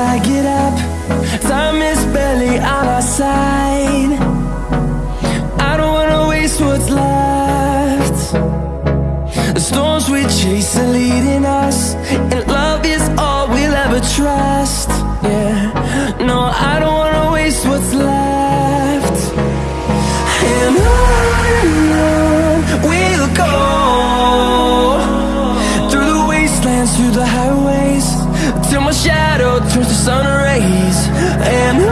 I get up Time is barely on our side. I don't wanna waste what's left. The storms we chase are leading us And love is all we'll ever trust. Yeah, no, I don't wanna waste what's left. And on we'll go Through the wastelands, through the highways Till my shadow turns to sun rays And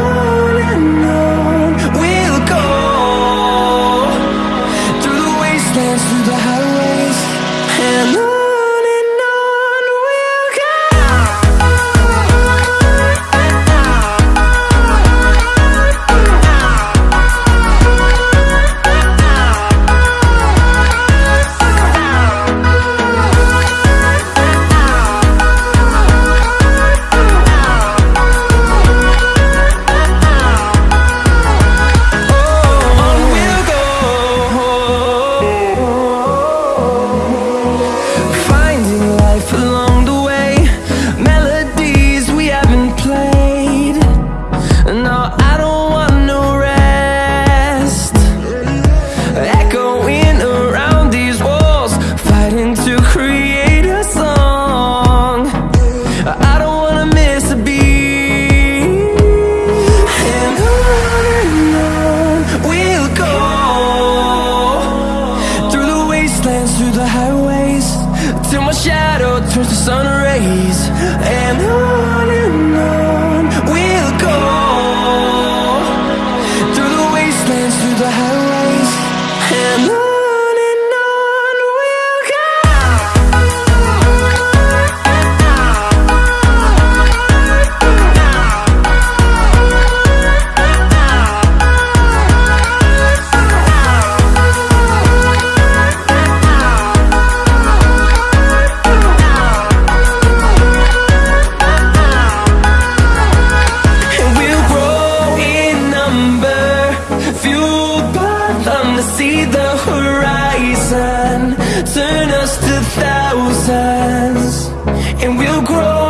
through the highways Till my shadow turns to sun rays. And on and on just a thousands, and we'll grow.